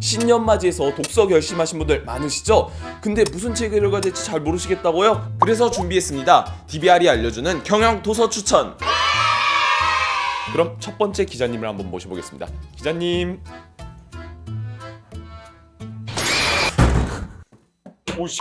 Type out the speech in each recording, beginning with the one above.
신년 맞이해서 독서 결심하신 분들 많으시죠? 근데 무슨 책을 읽어야 될지 잘 모르시겠다고요? 그래서 준비했습니다. DBR이 알려주는 경영 도서 추천. 그럼 첫 번째 기자님을 한번 모셔보겠습니다. 기자님. 오 씨.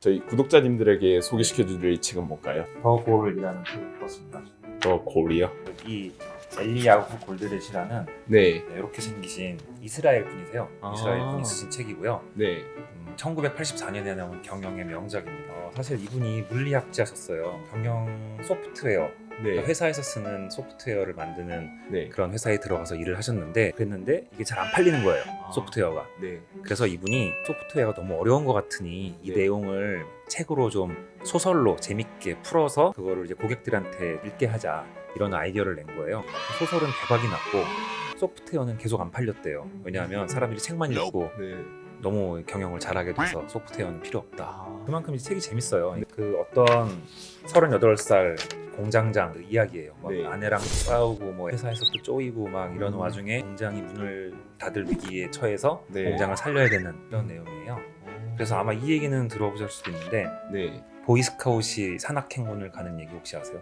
저희 구독자님들에게 소개시켜드릴 책은 뭘까요? 더 골이라는 책을 읽었습니다. 더 골이요. 이 엘리야후 골드렛이라는 네, 이렇게 생기신 이스라엘 분이세요. 아. 이스라엘 분이 쓰신 책이고요. 네, 음, 1984년에 나온 경영의 명작입니다. 어, 사실 이분이 물리학자셨어요. 경영 소프트웨어 네, 그러니까 회사에서 쓰는 소프트웨어를 만드는 네, 그런 회사에 들어가서 일을 하셨는데 그랬는데 이게 잘 안 팔리는 거예요. 아. 소프트웨어가. 네. 그래서 이분이 소프트웨어가 너무 어려운 것 같으니 이 네. 내용을 책으로 좀 소설로 재밌게 풀어서 그거를 이제 고객들한테 읽게 하자 이런 아이디어를 낸 거예요. 소설은 대박이 났고 소프트웨어는 계속 안 팔렸대요. 왜냐하면 사람들이 책만 읽고 네. 너무 경영을 잘하게 돼서 소프트웨어는 필요 없다. 아, 그만큼 이 책이 재밌어요. 그 어떤 38살 공장장 그 이야기예요. 막 네. 아내랑 싸우고 뭐 회사에서 또 쪼이고 막 이런 음. 와중에 공장이 문을 닫을 위기에 처해서 네. 공장을 살려야 되는 그런 내용이에요. 그래서 아마 이 얘기는 들어보실 수도 있는데 네. 보이스카웃이 산악행군을 가는 얘기 혹시 아세요?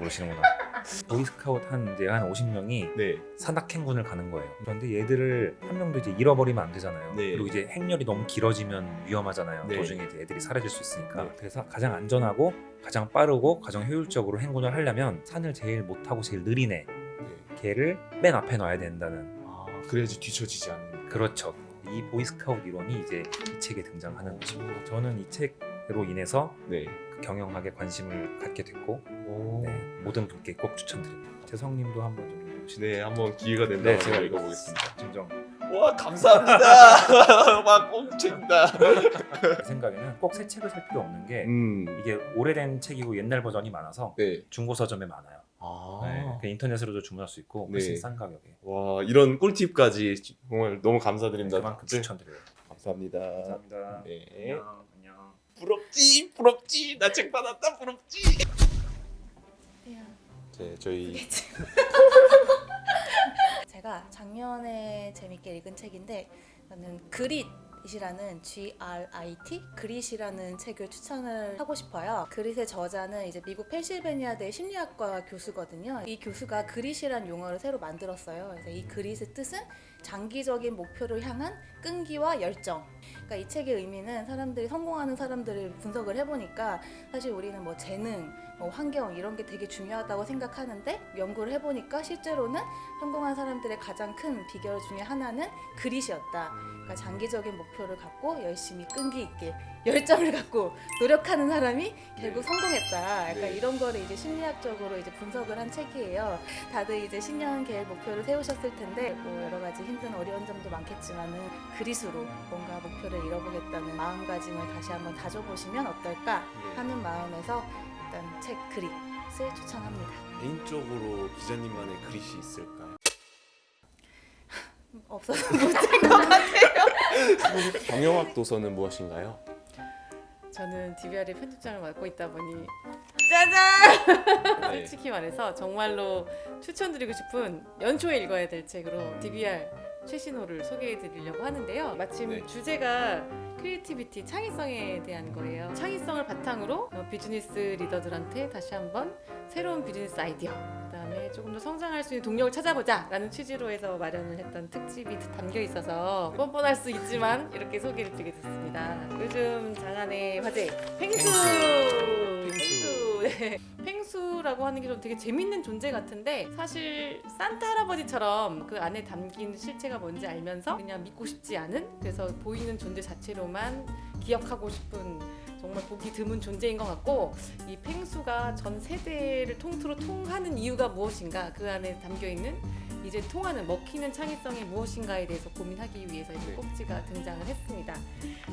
모르시는구나. 보이스카웃 한 이제 한 50명이 네. 산악행군을 가는 거예요. 그런데 얘들을 한 명도 이제 잃어버리면 안 되잖아요. 네. 그리고 이제 행렬이 너무 길어지면 위험하잖아요. 네. 도중에 이제 애들이 사라질 수 있으니까. 네. 그래서 가장 안전하고 가장 빠르고 가장 효율적으로 행군을 하려면 산을 제일 못 타고 제일 느린 애 네. 걔를 맨 앞에 놔야 된다는 아, 그래야지 뒤처지지 않는. 그렇죠. 이 보이스카웃 이론이 이제 이 책에 등장하는 것입니다. 저는 이 책으로 인해서 네. 그 경영학에 관심을 갖게 됐고 오. 네, 모든 분께 꼭 추천드립니다. 재성님도 한번 좀 읽어보시죠. 네, 한번 기회가 된다면 네, 제가 읽어보겠습니다. 진정 와, 감사합니다. 막 꽁친다. 제 생각에는 꼭 새 책을 살 필요 없는 게 음. 이게 오래된 책이고 옛날 버전이 많아서 네. 중고 서점에 많아요. 아. 네, 그 인터넷으로도 주문할 수 있고 훨씬 네. 싼 가격에 와, 이런 꿀팁까지 정말 너무 감사드립니다. 그만큼 네. 추천드려요. 감사합니다. 감사합니다. 네. 안녕. 안녕. 부럽지, 부럽지. 나 책 받았다, 부럽지. 네, 저희 제가 작년에 재밌게 읽은 책인데 저는 그릿 이라는 G-R-I-T 그릿이라는 책을 추천을 하고 싶어요. 그릿의 저자는 이제 미국 펜실베니아대 심리학과 교수거든요. 이 교수가 그릿이란 용어를 새로 만들었어요. 그래서 이 그릿의 뜻은 장기적인 목표를 향한 끈기와 열정. 그러니까 이 책의 의미는 사람들이 성공하는 사람들을 분석을 해보니까 사실 우리는 뭐 재능, 뭐 환경 이런 게 되게 중요하다고 생각하는데 연구를 해보니까 실제로는 성공한 사람들의 가장 큰 비결 중에 하나는 그릿이었다. 그러니까 장기적인 목표를 갖고 열심히 끈기 있게 열정을 갖고 노력하는 사람이 결국 성공했다. 약간 네. 이런 거를 이제 심리학적으로 이제 분석을 한 책이에요. 다들 이제 신년 계획 목표를 세우셨을 텐데 뭐 여러 가지 힘든 어려운 점도 많겠지만은 그릿으로 뭔가 목표를 이뤄보겠다는 마음가짐을 다시 한번 다져보시면 어떨까 하는 마음에서 일단 책 그릿을 추천합니다. 개인적으로 기자님만의 그릿이 있을까요? 없어서 못할 것 같아요. 경영학 도서는 무엇인가요? 저는 DBR의 편집장을 맡고 있다 보니 짜잔! 네. 솔직히 말해서 정말로 추천드리고 싶은 연초에 읽어야 될 책으로 음. DBR 최신호를 소개해 드리려고 하는데요. 마침 네. 주제가 creativity, 창의성에 대한 거예요. 창의성을 바탕으로 어, 비즈니스 리더들한테 다시 한번 새로운 비즈니스 아이디어, 그 다음에 조금 더 성장할 수 있는 동력을 찾아보자 라는 취지로 해서 마련을 했던 특집이 담겨 있어서 뻔뻔할 수 있지만 이렇게 소개를 드리게 됐습니다. 요즘 장안의 화제 펭수! 펭수. 네. 펭수라고 하는 게 좀 되게 재밌는 존재 같은데 사실 산타 할아버지처럼 그 안에 담긴 실체가 뭔지 알면서 그냥 믿고 싶지 않은 그래서 보이는 존재 자체로만 기억하고 싶은 정말 보기 드문 존재인 것 같고 이 펭수가 전 세대를 통틀어 통하는 이유가 무엇인가 그 안에 담겨 있는 이제 통하는 먹히는 창의성이 무엇인가에 대해서 고민하기 위해서 이제 네. 꼭지가 등장을 했습니다.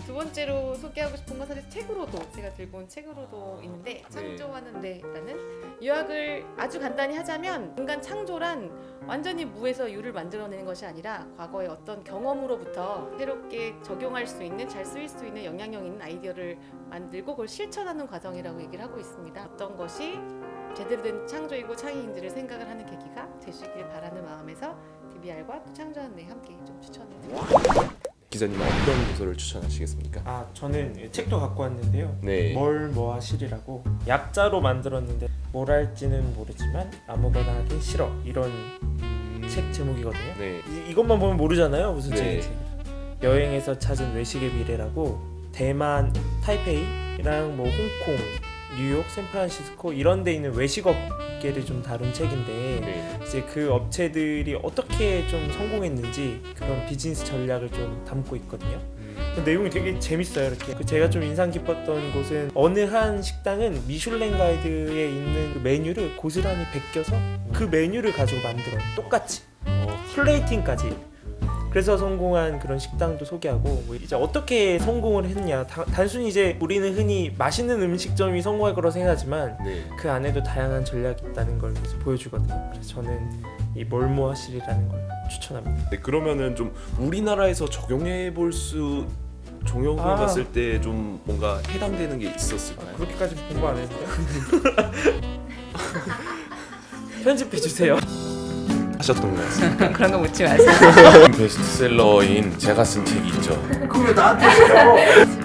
두 번째로 소개하고 싶은 건 사실 책으로도 제가 들고 온 책으로도 있는데 창조하는 뇌라는 요약을 아주 간단히 하자면 인간 창조란 완전히 무에서 유를 만들어내는 것이 아니라 과거의 어떤 경험으로부터 새롭게 적용할 수 있는 잘 쓰일 수 있는 영향력 있는 아이디어를 만들고 그걸 실천하는 과정이라고 얘기를 하고 있습니다. 어떤 것이 제대로 된 창조이고 창의인들을 생각을 하는 계기가 되시길 바라는 마음에서 DBR과 또 창조한 내 함께 좀 추천해드립니다. 기자님은 어떤 도서를 추천하시겠습니까? 아 저는 책도 갖고 왔는데요. 네. 뭘 뭐 하시리라고 약자로 만들었는데 뭘 할지는 모르지만 아무거나 하긴 싫어 이런 책 제목이거든요. 네. 이, 이것만 보면 모르잖아요 무슨 네. 책인지. 여행에서 찾은 외식의 미래라고 대만 타이페이랑 뭐 홍콩, 뉴욕, 샌프란시스코 이런 데 있는 외식 업계를 좀 다룬 책인데 네. 이제 그 업체들이 어떻게 좀 성공했는지 그런 비즈니스 전략을 좀 담고 있거든요. 그 내용이 되게 재밌어요. 이렇게 그 제가 좀 인상 깊었던 곳은 어느 한 식당은 미슐랭 가이드에 있는 그 메뉴를 고스란히 베껴서 그 메뉴를 가지고 만들어 요 똑같이 플레이팅까지. 그래서 성공한 그런 식당도 소개하고 뭐 이제 어떻게 성공을 했냐 다- 단순히 이제 우리는 흔히 맛있는 음식점이 성공할 거라고 생각하지만 네. 그 안에도 다양한 전략이 있다는 걸 보여주거든요. 그래서 저는 이 몰모하실이라는 걸 추천합니다. 네, 그러면은 좀 우리나라에서 적용해 볼수 적용해 아. 봤을 때 좀 뭔가 해당되는 게 있었을까요? 그렇게까지 공부 안 했는데. 편집해 주세요. 하셨던 것 같습니다. 그런 거 묻지 마세요. 베스트셀러인 제가 쓴 책이 있죠. 그왜 나한테